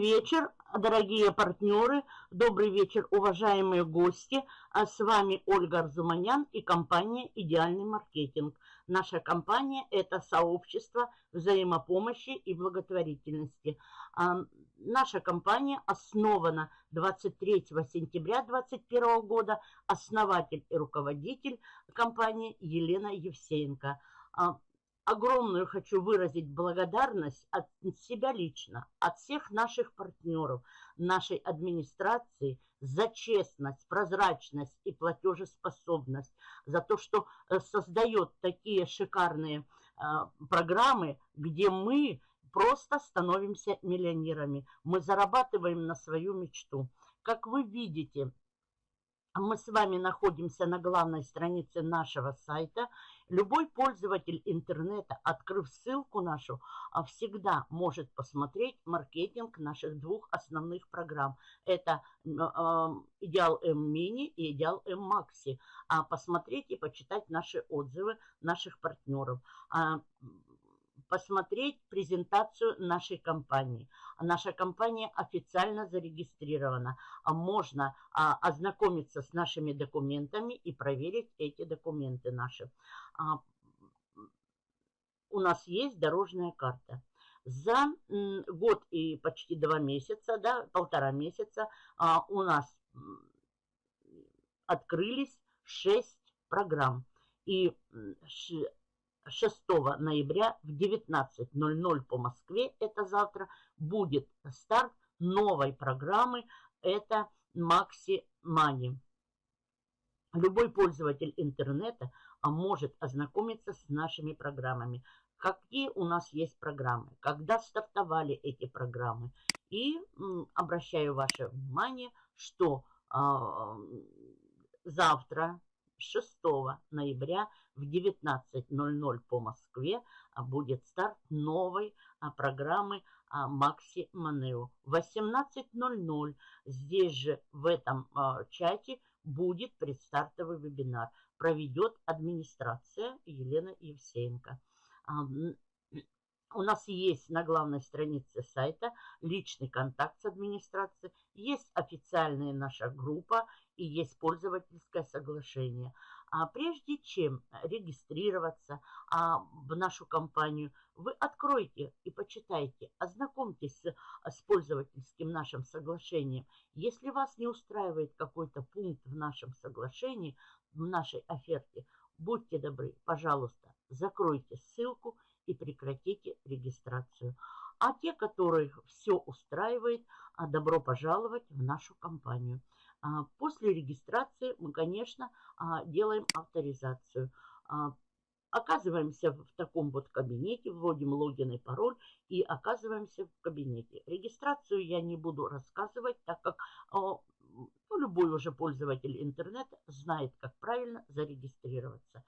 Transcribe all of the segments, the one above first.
Вечер, дорогие партнеры, добрый вечер, уважаемые гости. А с вами Ольга Арзуманян и компания «Идеальный маркетинг». Наша компания – это сообщество взаимопомощи и благотворительности. А, наша компания основана 23 сентября 2021 года. Основатель и руководитель компании Елена Евсеенко. Огромную хочу выразить благодарность от себя лично, от всех наших партнеров, нашей администрации за честность, прозрачность и платежеспособность, за то, что э, создает такие шикарные э, программы, где мы просто становимся миллионерами. Мы зарабатываем на свою мечту. Как вы видите, мы с вами находимся на главной странице нашего сайта. Любой пользователь интернета, открыв ссылку нашу, а, всегда может посмотреть маркетинг наших двух основных программ. Это а, Идеал М Мини и Идеал М Макси. А посмотреть и почитать наши отзывы наших партнеров посмотреть презентацию нашей компании. Наша компания официально зарегистрирована. А можно а, ознакомиться с нашими документами и проверить эти документы наши. А, у нас есть дорожная карта. За год и почти два месяца, да, полтора месяца а, у нас открылись шесть программ. И 6 ноября в 19.00 по Москве, это завтра, будет старт новой программы, это Maxi Money. Любой пользователь интернета а, может ознакомиться с нашими программами. Какие у нас есть программы, когда стартовали эти программы. И обращаю ваше внимание, что а, завтра, 6 ноября в 19.00 по Москве а, будет старт новой а, программы Макси Манео. В 18.00 здесь же в этом а, чате будет предстартовый вебинар. Проведет администрация Елена Евсеенко. У нас есть на главной странице сайта личный контакт с администрацией, есть официальная наша группа и есть пользовательское соглашение. А прежде чем регистрироваться а, в нашу компанию, вы откройте и почитайте, ознакомьтесь с, с пользовательским нашим соглашением. Если вас не устраивает какой-то пункт в нашем соглашении, в нашей оферте, будьте добры, пожалуйста, закройте ссылку и прекратите регистрацию. А те, которых все устраивает, а, добро пожаловать в нашу компанию. А, после регистрации мы, конечно, а, делаем авторизацию. Оказываемся в таком вот кабинете, вводим логин и пароль и оказываемся в кабинете. Регистрацию я не буду рассказывать, так как ну, любой уже пользователь интернета знает, как правильно зарегистрироваться.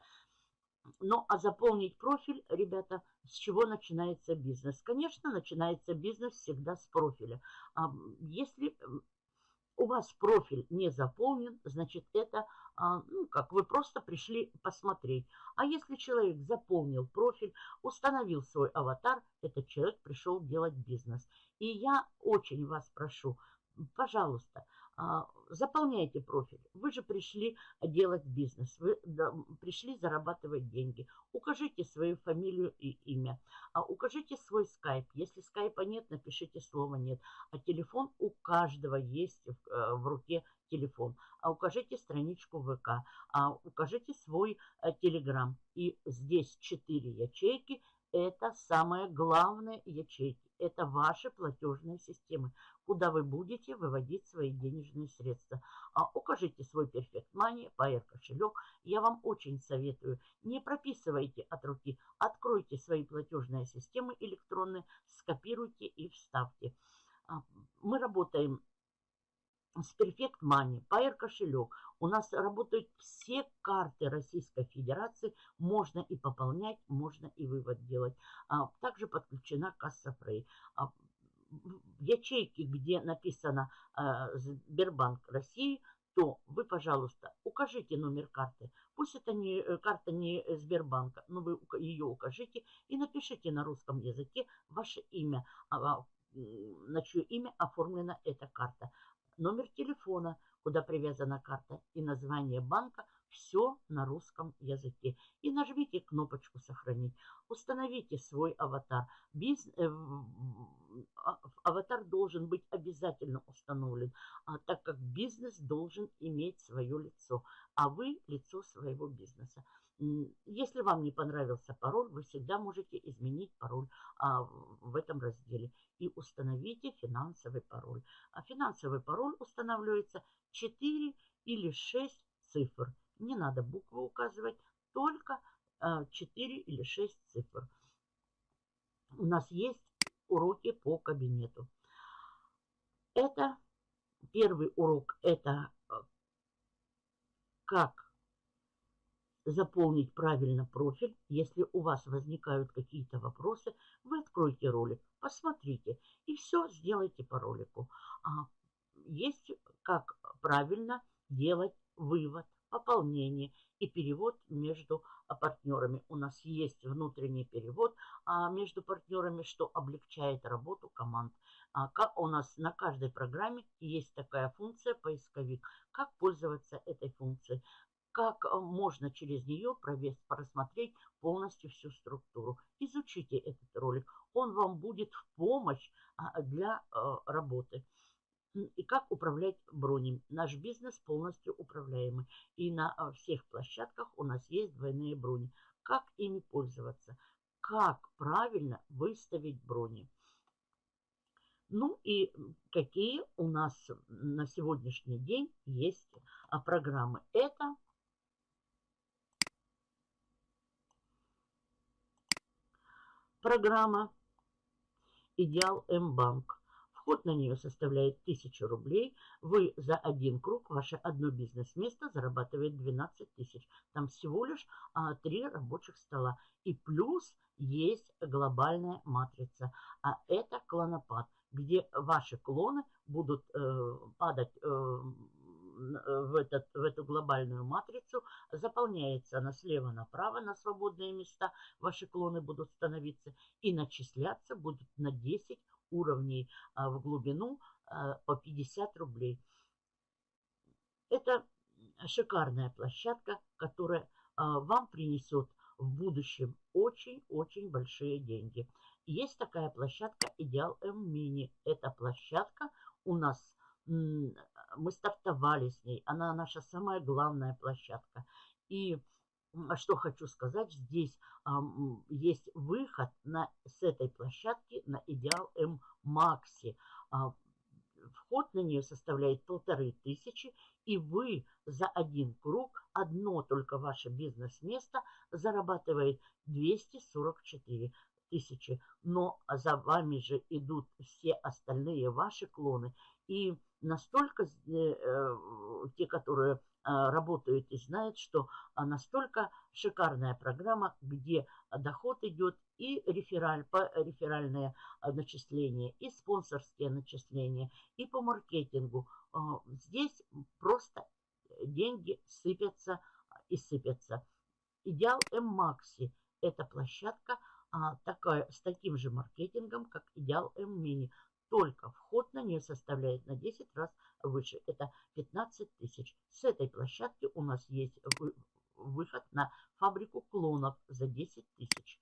Ну, а заполнить профиль, ребята, с чего начинается бизнес? Конечно, начинается бизнес всегда с профиля. Если у вас профиль не заполнен, значит, это, а, ну, как вы просто пришли посмотреть. А если человек заполнил профиль, установил свой аватар, этот человек пришел делать бизнес. И я очень вас прошу, пожалуйста, а, заполняйте профиль. Вы же пришли делать бизнес, вы пришли зарабатывать деньги. Укажите свою фамилию и имя. А укажите свой скайп. Если скайпа нет, напишите слово нет. А телефон у каждого есть в, э, руке телефон. А укажите страничку ВК. А укажите свой э, телеграм. И здесь четыре ячейки. Это самые главные ячейки. Это ваши платежные системы, куда вы будете выводить свои денежные средства. А укажите свой Perfect Money, Pair кошелек. Я вам очень советую, не прописывайте от руки. Откройте свои платежные системы электронные, скопируйте и вставьте. А, мы работаем с Perfect Money, Pair кошелек. У нас работают все карты Российской Федерации. Можно и пополнять, можно и вывод делать. А, также подключена касса Frey. А, в ячейке, где написано а, Сбербанк России, то вы, пожалуйста, укажите номер карты. Пусть это не э, карта не Сбербанка, но вы ее укажите и напишите на русском языке ваше имя, на чье имя оформлена эта карта. Номер телефона, куда привязана карта, и название банка – все на русском языке. И нажмите кнопочку «Сохранить». Установите свой аватар. Биз... Э, а, аватар должен быть обязательно установлен, а, так как бизнес должен иметь свое лицо, а вы – лицо своего бизнеса. Если вам не понравился пароль, вы всегда можете изменить пароль а, в этом разделе. И установите финансовый пароль. А финансовый пароль устанавливается 4 или 6 цифр. Не надо буквы указывать, только а, 4 или 6 цифр. У нас есть уроки по кабинету. Это первый урок, это а, как заполнить правильно профиль. Если у вас возникают какие-то вопросы, вы откройте ролик, посмотрите и все сделайте по ролику. А, есть как правильно делать вывод, пополнение и перевод между партнерами. У нас есть внутренний перевод а, между партнерами, что облегчает работу команд. А, как у нас на каждой программе есть такая функция поисковик. Как пользоваться этой функцией? Как э, можно через нее просмотреть полностью всю структуру. Изучите этот ролик, он вам будет в помощь а, для э, работы. И как управлять бронями. Наш бизнес полностью управляемый. И на э, всех площадках у нас есть двойные брони. Как ими пользоваться? Как правильно выставить брони? Ну и какие у нас на сегодняшний день есть а, программы. Это Программа «Идеал М-банк». Вход на нее составляет 1000 рублей. Вы за один круг, ваше одно бизнес-место зарабатывает 12 тысяч. Там всего лишь а, 3 рабочих стола. И плюс есть глобальная матрица. А это клонопад, где ваши клоны будут э, падать э, Э, в, этот, в эту глобальную матрицу, заполняется она слева направо на свободные места, ваши клоны будут становиться и начисляться будут на 10 уровней а, в глубину а, по 50 рублей. Это шикарная площадка, которая а, вам принесет в будущем очень-очень большие деньги. Есть такая площадка Идеал М Мини. Эта площадка у нас мы стартовали с ней. Она наша самая главная площадка. И что хочу сказать, здесь а, есть выход на, с этой площадки на Идеал М Макси. А, вход на нее составляет полторы тысячи, и вы за один круг, одно только ваше бизнес-место зарабатывает 244 тысячи. Но за вами же идут все остальные ваши клоны. И настолько э, э, те, которые а, работают и знают, что настолько шикарная программа, где доход идет и рефераль, по реферальное а, начисление, и спонсорские начисления, и по маркетингу. Здесь просто деньги сыпятся и сыпятся. Идеал М-Макси – это площадка такая, с таким же маркетингом, как Идеал М-Мини только вход на нее составляет на 10 раз выше. Это 15 тысяч. С этой площадки у нас есть выход на фабрику клонов за 10 тысяч.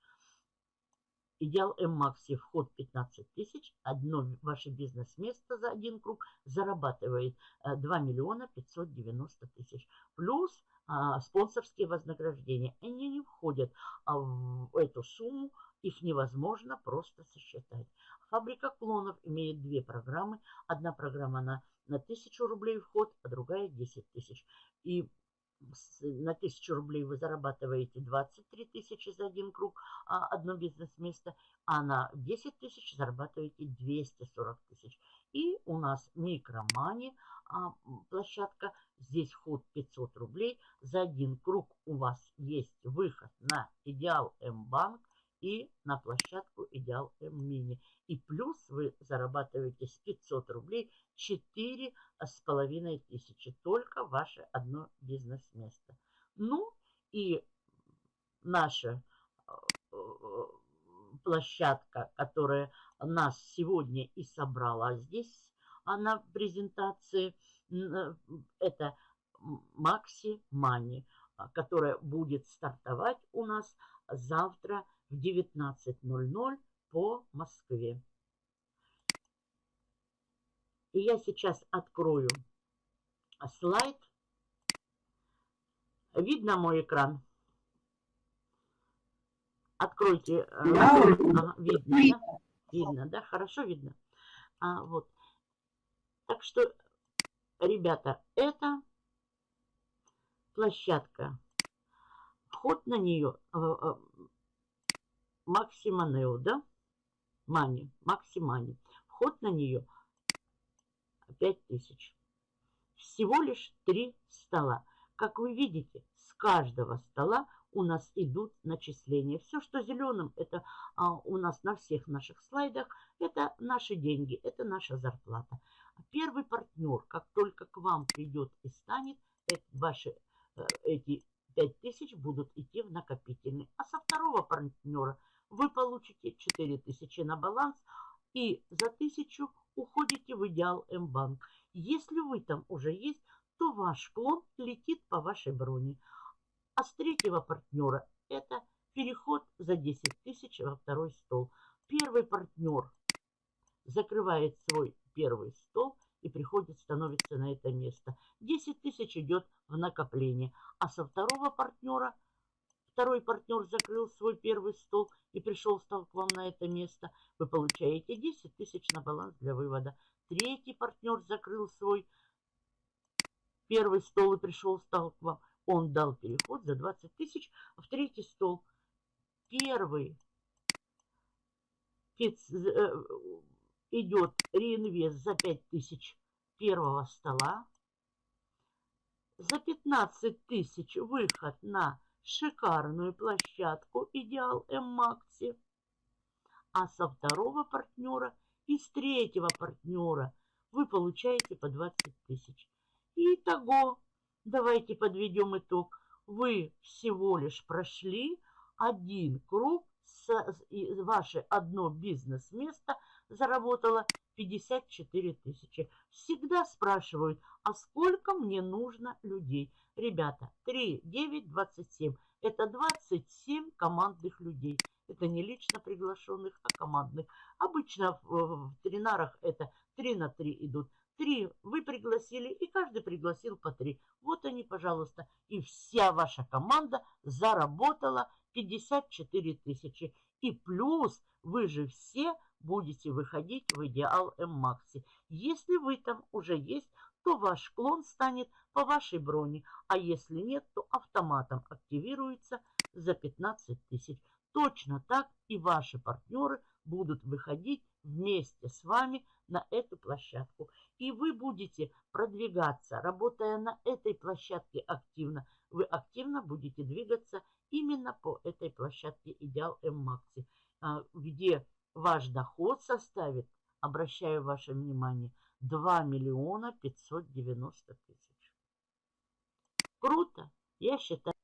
Идеал М-Макси вход 15 тысяч. Одно ваше бизнес-место за один круг зарабатывает 2 э, миллиона 590 тысяч. Плюс а, спонсорские вознаграждения. Они не входят а, в эту сумму. Их невозможно просто сосчитать. Фабрика клонов имеет две программы. Одна программа на, на 1000 рублей вход, а другая 10 тысяч. И на 1000 рублей вы зарабатываете 23 тысячи за один круг, а одно бизнес-место, а на 10 тысяч зарабатываете 240 тысяч. И у нас микромани а, площадка, здесь вход 500 рублей, за один круг у вас есть выход на Идеал М-банк, и на площадку Идеал М-Мини. И плюс вы зарабатываете с 500 рублей 4 с половиной тысячи. Только ваше одно бизнес-место. Ну и наша э, площадка, которая нас сегодня и собрала здесь на презентации. Э, это Макси Мани, которая будет стартовать у нас завтра в 19.00 по Москве. И я сейчас открою слайд. Видно мой экран? Откройте. Э, ага, видно, да? Видно, да? Хорошо видно? А, вот. Так что, ребята, это площадка. Вход на нее э, э, Максиманео, да? Мани, Максимани. Вход на нее 5000. Всего лишь три стола. Как вы видите, с каждого стола у нас идут начисления. Все, что зеленым, это а, у нас на всех наших слайдах, это наши деньги, это наша зарплата. Первый партнер, как только к вам придет и станет, это ваши э, эти 5000 будут идти в накопительный. А со второго партнера вы получите 4000 на баланс и за 1000 уходите в идеал М-банк. Если вы там уже есть, то ваш клон летит по вашей броне. А с третьего партнера это переход за 10 тысяч во второй стол. Первый партнер закрывает свой первый стол и приходит, становится на это место. 10 тысяч идет в накопление. А со второго партнера, второй партнер закрыл свой первый стол и пришел, стал к вам на это место. Вы получаете 10 тысяч на баланс для вывода. Третий партнер закрыл свой первый стол и пришел, стал к вам. Он дал переход за 20 тысяч в третий стол. Первый э, идет реинвест за 5 тысяч первого стола. За 15 тысяч выход на шикарную площадку «Идеал М-Макси». А со второго партнера и с третьего партнера вы получаете по 20 тысяч. Итого, давайте подведем итог. Вы всего лишь прошли один круг, с, ваше одно бизнес-место заработало 54 тысячи. Всегда спрашивают, а сколько мне нужно людей? Ребята, 3, 9, 27. Это 27 командных людей. Это не лично приглашенных, а командных. Обычно в, в тренарах это 3 на 3 идут. 3 вы пригласили, и каждый пригласил по 3. Вот они, пожалуйста. И вся ваша команда заработала 54 тысячи. И плюс вы же все будете выходить в идеал М-Макси. Если вы там уже есть, то ваш клон станет по вашей броне, а если нет, то автоматом активируется за 15 тысяч. Точно так и ваши партнеры будут выходить вместе с вами на эту площадку. И вы будете продвигаться, работая на этой площадке активно. Вы активно будете двигаться именно по этой площадке Идеал М-Макси, а, где ваш доход составит, обращаю ваше внимание, 2 миллиона 590 тысяч. Круто, я считаю.